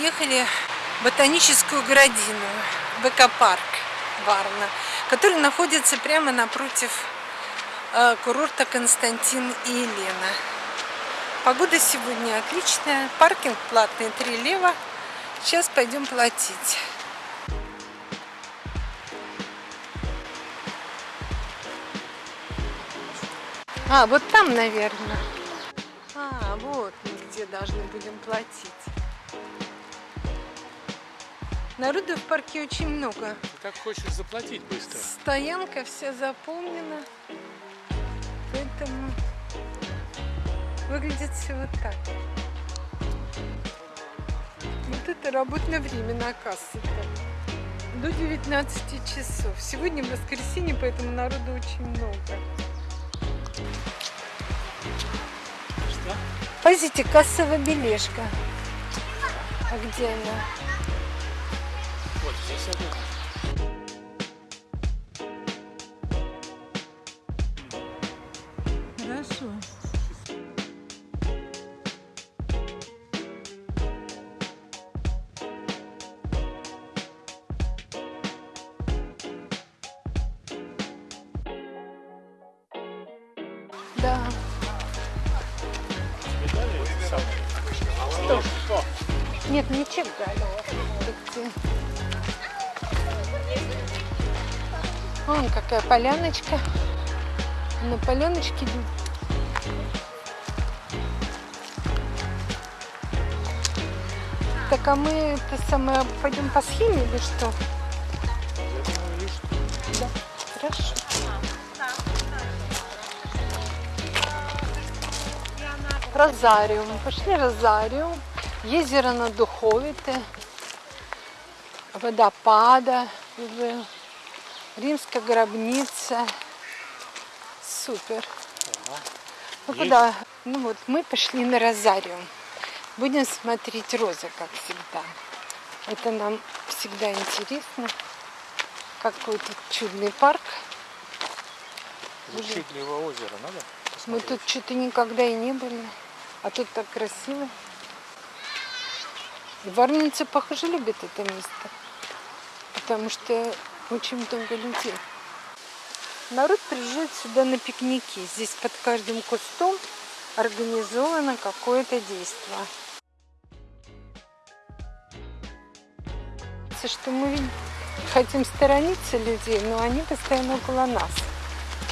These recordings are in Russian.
приехали в ботаническую городину, в экопарк Варна, который находится прямо напротив э, курорта Константин и Елена. Погода сегодня отличная, паркинг платный 3 лева. Сейчас пойдем платить. А, вот там, наверное. А, вот мы где должны будем платить. Народу в парке очень много. Ты как хочешь заплатить быстро? Стоянка вся заполнена. Поэтому выглядит все вот так. Вот это работное время на кассе-то. До 19 часов. Сегодня воскресенье, поэтому народу очень много. Что? Позите, кассовая бележка. А где она? Да. Самые? Что? Нет, не чек дали. Вон какая поляночка. На поляночке Так, а мы это самое пойдем по схеме или что? Розаріум. Пошли Розаріум. Єзеро на Духовите. Водопада. в- Римская гробница. Супер. Ну Есть. куда? Ну вот, мы пошли на Розариум. Будем смотреть розы, как всегда. Это нам всегда интересно. Какой тут чудный парк. Чудливое озеро надо? Мы посмотреть? тут что-то никогда и не были. А тут так красиво. И Варница, похоже, любит это место. Потому что очень много людей. Народ приезжает сюда на пикники. Здесь под каждым кустом организовано какое-то действие. Что мы хотим сторониться людей, но они постоянно около нас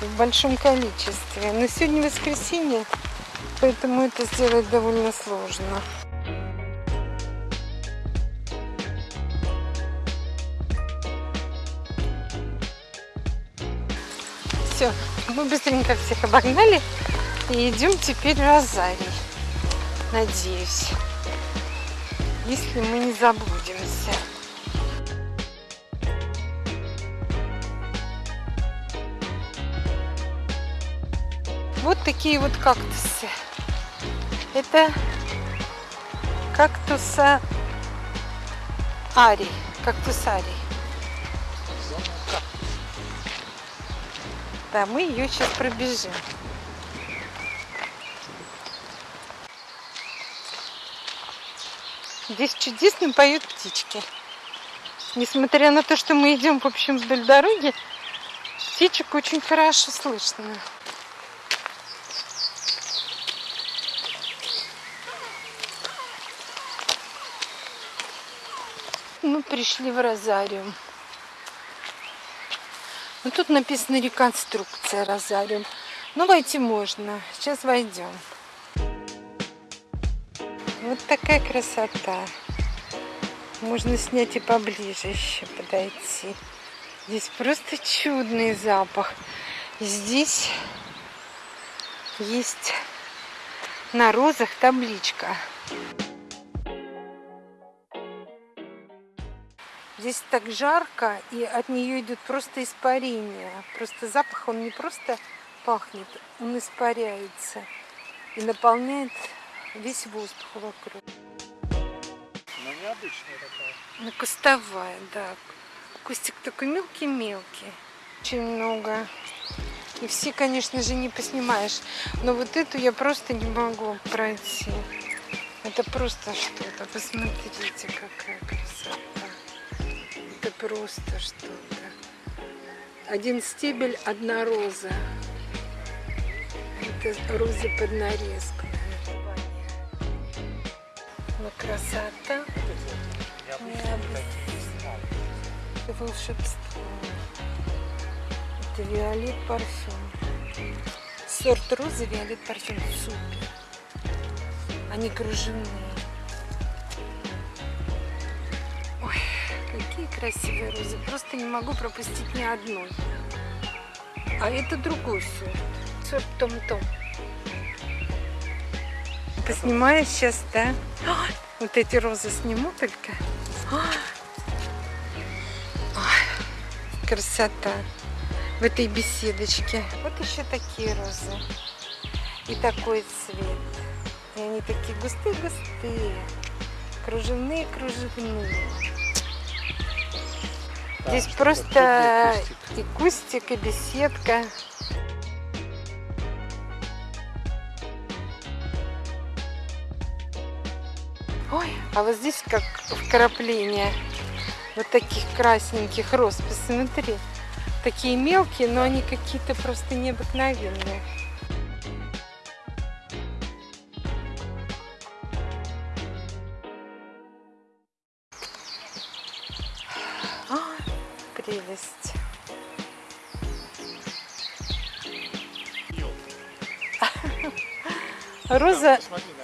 в большом количестве. Но сегодня воскресенье, поэтому это сделать довольно сложно. Все, мы быстренько всех обогнали и идем теперь в Розарий. Надеюсь, если мы не заблудимся. Вот такие вот кактусы. Это кактуса арий. Кактус арий. Да, мы ее сейчас пробежим. Здесь чудесно поют птички. Несмотря на то, что мы идем, в общем, вдоль дороги, птичек очень хорошо слышно. Пришли в Розариум. Ну, тут написано реконструкция Розариум. Ну, войти можно. Сейчас войдем. Вот такая красота. Можно снять и поближе еще подойти. Здесь просто чудный запах. Здесь есть на розах табличка. Здесь так жарко, и от нее идет просто испарение. Просто запах, он не просто пахнет, он испаряется и наполняет весь воздух вокруг. Ну, необычная такая. Ну, кустовая, да. Кустик такой мелкий-мелкий. Очень много. И все, конечно же, не поснимаешь. Но вот эту я просто не могу пройти. Это просто что-то. Посмотрите, какая красота. Это просто что-то. Один стебель, одна роза. Это розы под нарезку. Ну, красота. Это волшебство. Это виолет парфюм. Сорт розы виолет парфюм. Супер. Они кружевные. Какие красивые розы. Просто не могу пропустить ни одной. А это другой сорт. Сорт Том-Том. Поснимаю сейчас, да? Вот эти розы сниму только. Красота. В этой беседочке. Вот еще такие розы. И такой цвет. И они такие густые-густые. Кружевные-кружевные. Здесь просто и кустик, и беседка. Ой, а вот здесь как вкрапление вот таких красненьких роз. Посмотри, такие мелкие, но они какие-то просто необыкновенные. Прелесть. Роза,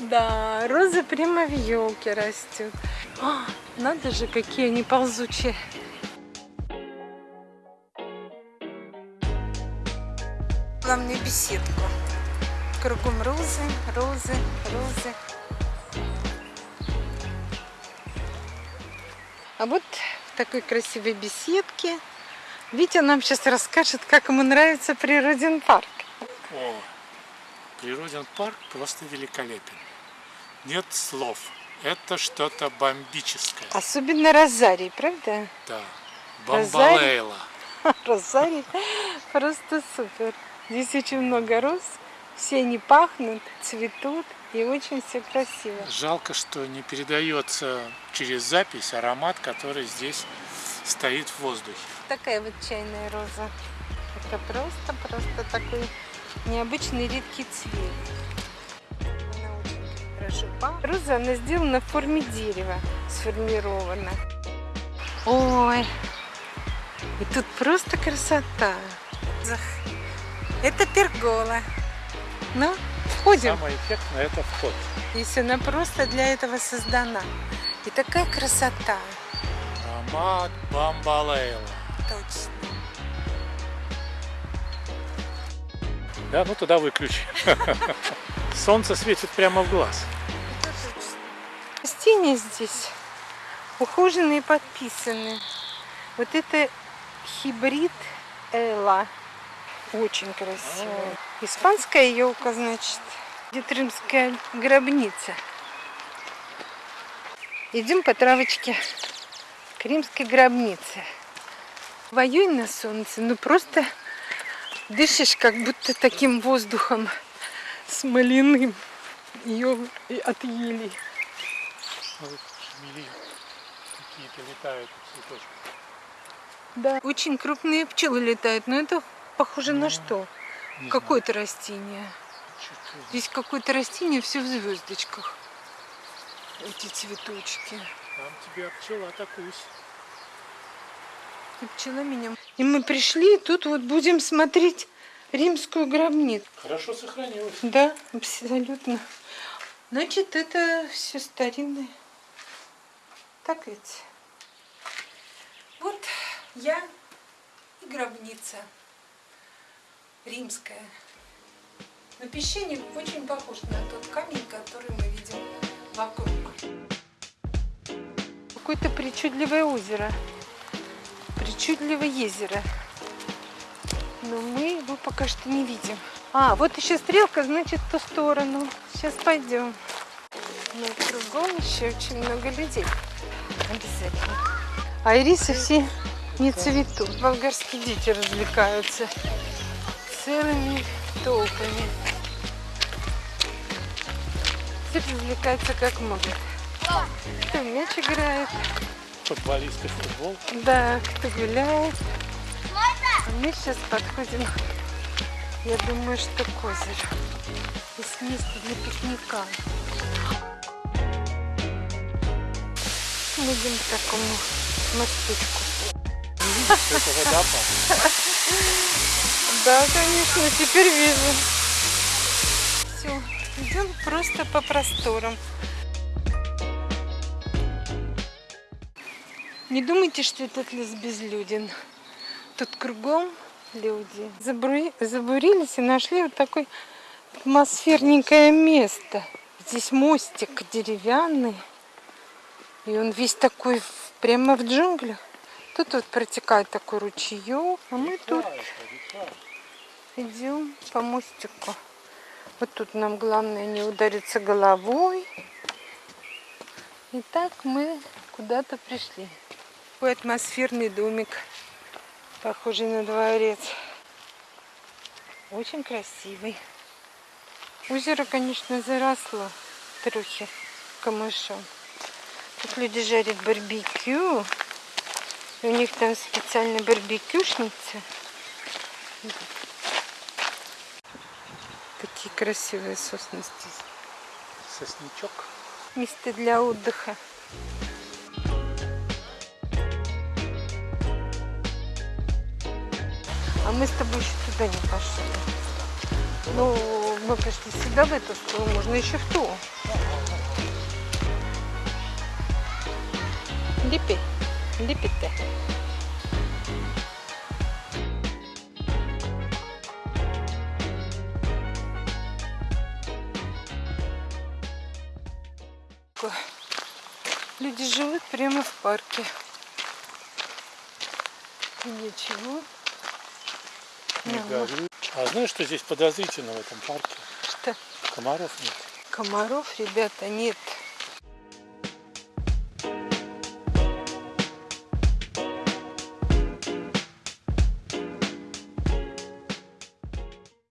да, роза прямо в елке растет. А, надо же, какие они ползучие. Главное беседку. Кругом розы, розы, розы. А вот в такой красивой беседке Витя нам сейчас расскажет, как ему нравится природен парк. О, Природен парк просто великолепен. Нет слов. Это что-то бомбическое. Особенно Розарий, правда? Да. Бомбалейла. Розарий просто супер. Здесь очень много роз, все они пахнут, цветут и очень все красиво. Жалко, что не передается через запись аромат, который здесь стоит в воздухе. Такая вот чайная роза. Это просто-просто такой необычный редкий цвет. Она очень хорошо пахнет. Роза, она сделана в форме дерева, сформирована. Ой, и тут просто красота. Это пергола. Ну, входим. Самое эффектное это вход. Если она просто для этого создана. И такая красота. Аромат бомбалейла. Точно. Да, ну туда выключи. Солнце светит прямо в глаз. Растения здесь ухоженные и подписаны. Вот это хибрид Эла. Очень красивая. Испанская елка, значит. Где римская гробница. Идем по травочке к римской гробнице. Воюй на солнце, ну просто дышишь как будто таким воздухом смоляным. Ее от. Вот шмели какие-то летают цветочки. Да. Очень крупные пчелы летают, но это похоже на что? Не Какое-то растение. Здесь какое-то растение, все в звездочках. Эти цветочки. Там тебя пчела атакусь. И пчела меня. И мы пришли, и тут вот будем смотреть римскую гробницу. Хорошо сохранилось. Да, абсолютно. Значит, это все старинное. Так ведь? Вот я и гробница римская. Но песчаник очень похож на тот камень, который мы видим вокруг. Какое-то причудливое озеро. Причудливое озеро. Но мы его пока что не видим. А, вот еще стрелка, значит, в ту сторону. Сейчас пойдем. Но кругом еще очень много людей. Обязательно. А ирисы все не цветут. Болгарские дети развлекаются целыми толпами. Все развлекаются как могут. Кто в мяч играет, Футболисты футбол. да, кто гуляет. А мы сейчас подходим, я думаю, что к озеру. Здесь место для пикника. Будем к такому мостичку. Видишь, что это. Да, конечно, теперь вижу. Все, идем просто по просторам. Не думайте, что этот лес безлюден. Тут кругом люди. Забури- Забурились и нашли вот такое атмосферненькое место. Здесь мостик деревянный. И он весь такой прямо в джунглях. Тут вот протекает такой ручеек, а мы тут идем по мостику. Вот тут нам главное не удариться головой. И так мы куда-то пришли. Такой атмосферный домик, похожий на дворец. Очень красивый. Озеро, конечно, заросло трохи камышом. Тут люди жарят барбекю. И у них там специальная барбекюшница. Такие красивые сосны здесь. Сосничок. Место для отдыха. А мы с тобой еще туда не пошли. Ну, мы пошли сюда, в эту сторону, можно еще в ту. Липи, липите. Люди живут прямо в парке. И Ничего. Не ну. А знаешь, что здесь подозрительно в этом парке? Что? Комаров нет. Комаров, ребята, нет.